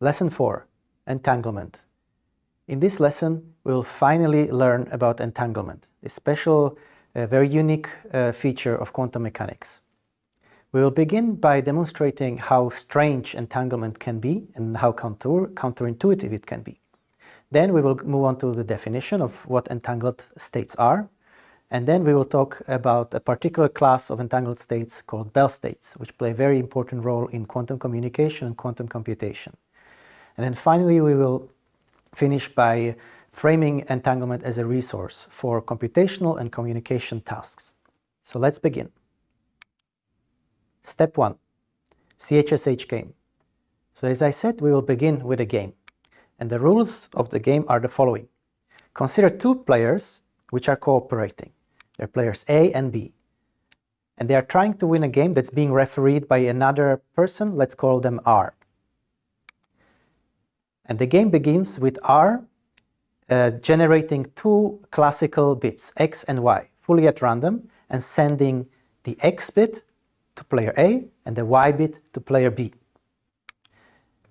Lesson 4, Entanglement. In this lesson, we will finally learn about entanglement, a special, uh, very unique uh, feature of quantum mechanics. We will begin by demonstrating how strange entanglement can be and how counter, counterintuitive it can be. Then we will move on to the definition of what entangled states are, and then we will talk about a particular class of entangled states called Bell states, which play a very important role in quantum communication and quantum computation. And then finally, we will finish by framing entanglement as a resource for computational and communication tasks. So let's begin. Step 1. CHSH game. So as I said, we will begin with a game. And the rules of the game are the following. Consider two players which are cooperating. They're players A and B. And they are trying to win a game that's being refereed by another person, let's call them R. And the game begins with R uh, generating two classical bits, X and Y, fully at random, and sending the X bit to player A and the Y bit to player B.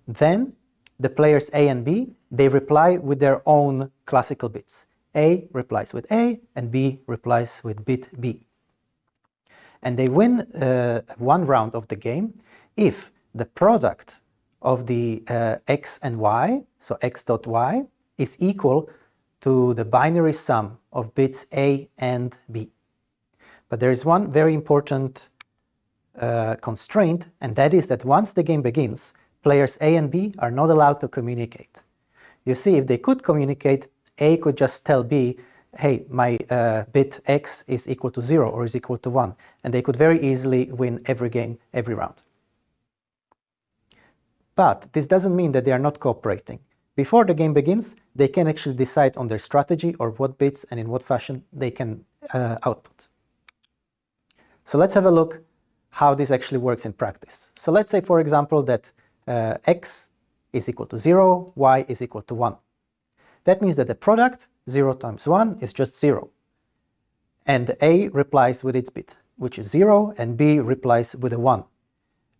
Then the players A and B, they reply with their own classical bits. A replies with A and B replies with bit B. And they win uh, one round of the game if the product of the uh, x and y, so x dot y, is equal to the binary sum of bits a and b. But there is one very important uh, constraint, and that is that once the game begins, players A and B are not allowed to communicate. You see, if they could communicate, A could just tell B, hey, my uh, bit X is equal to 0 or is equal to 1, and they could very easily win every game, every round. But this doesn't mean that they are not cooperating. Before the game begins, they can actually decide on their strategy or what bits and in what fashion they can uh, output. So let's have a look how this actually works in practice. So let's say, for example, that uh, x is equal to 0, y is equal to 1. That means that the product, 0 times 1, is just 0. And A replies with its bit, which is 0, and B replies with a 1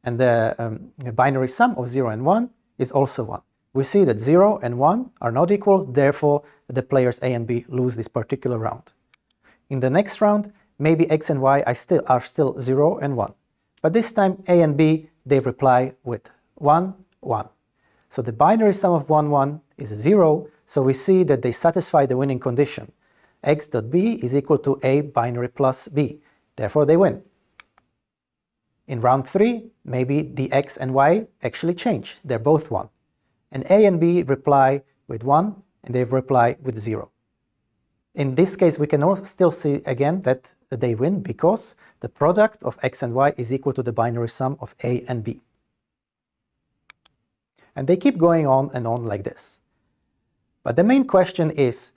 and the, um, binary sum of 0 and 1 is also 1. We see that 0 and 1 are not equal, therefore the players A and B lose this particular round. In the next round, maybe x and y still, are still 0 and 1. But this time A and B, they reply with 1, 1. So the binary sum of 1, 1 is 0, so we see that they satisfy the winning condition. x dot b is equal to a binary plus b, therefore they win. In round 3, maybe the x and y actually change. They're both 1. And a and b reply with 1 and they reply with 0. In this case, we can still see again that they win because the product of x and y is equal to the binary sum of a and b. And they keep going on and on like this. But the main question is,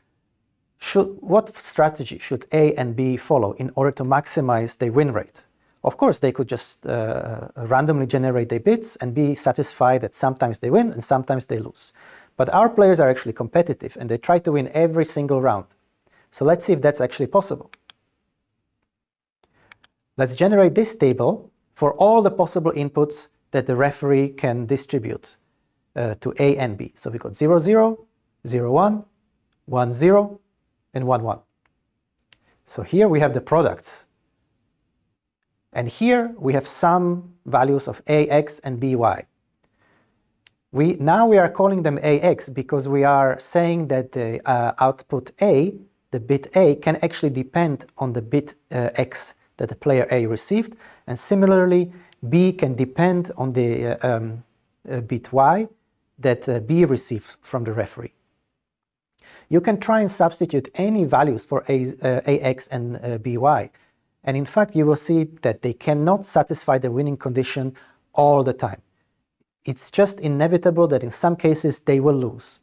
should, what strategy should A and B follow in order to maximize their win rate? Of course, they could just uh, randomly generate their bits and be satisfied that sometimes they win and sometimes they lose. But our players are actually competitive and they try to win every single round. So let's see if that's actually possible. Let's generate this table for all the possible inputs that the referee can distribute uh, to A and B. So we got 0, 0, 0, 1, 1, 0, and 1, 1. So here we have the products and here we have some values of ax and by. We, now we are calling them ax because we are saying that the uh, output a, the bit a, can actually depend on the bit uh, x that the player a received. And similarly, b can depend on the uh, um, uh, bit y that uh, b receives from the referee. You can try and substitute any values for a, uh, ax and by and in fact, you will see that they cannot satisfy the winning condition all the time. It's just inevitable that in some cases they will lose.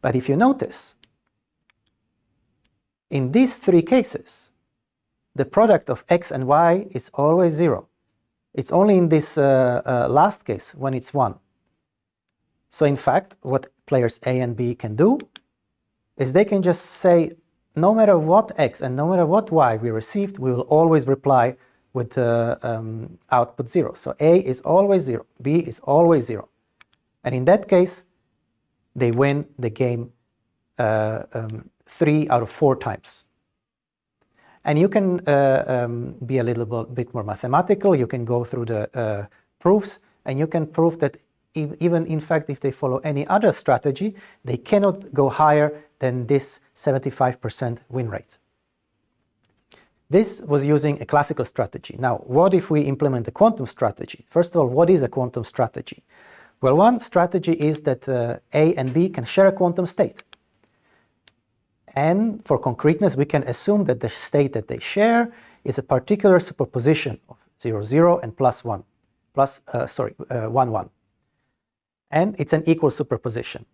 But if you notice, in these three cases, the product of x and y is always 0. It's only in this uh, uh, last case when it's 1. So in fact, what players A and B can do is they can just say, no matter what x and no matter what y we received, we will always reply with uh, um, output 0. So A is always 0, B is always 0. And in that case, they win the game uh, um, three out of four times. And you can uh, um, be a little bit more mathematical. You can go through the uh, proofs and you can prove that even in fact if they follow any other strategy, they cannot go higher than this 75% win rate. This was using a classical strategy. Now, what if we implement a quantum strategy? First of all, what is a quantum strategy? Well, one strategy is that uh, A and B can share a quantum state. And for concreteness, we can assume that the state that they share is a particular superposition of 0, 0 and plus 1, plus, uh, sorry, uh, 1, 1. And it's an equal superposition.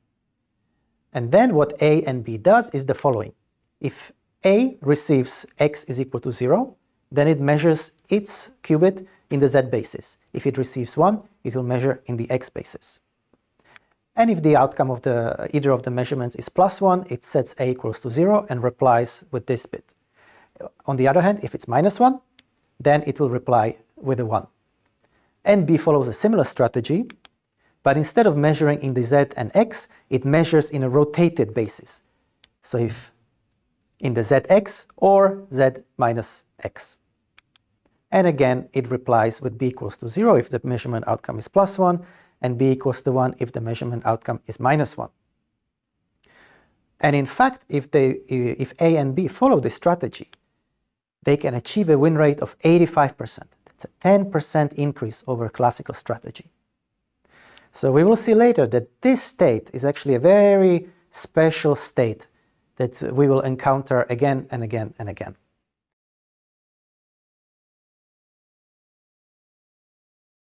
And then what A and B does is the following. If A receives x is equal to 0, then it measures its qubit in the z basis. If it receives 1, it will measure in the x basis. And if the outcome of the either of the measurements is plus 1, it sets a equals to 0 and replies with this bit. On the other hand, if it's minus 1, then it will reply with a 1. And B follows a similar strategy, but instead of measuring in the z and x, it measures in a rotated basis. So if in the zx or z minus x. And again, it replies with b equals to 0 if the measurement outcome is plus 1, and b equals to 1 if the measurement outcome is minus 1. And in fact, if, they, if A and B follow this strategy, they can achieve a win rate of 85%. That's a 10% increase over classical strategy. So we will see later that this state is actually a very special state that we will encounter again and again and again.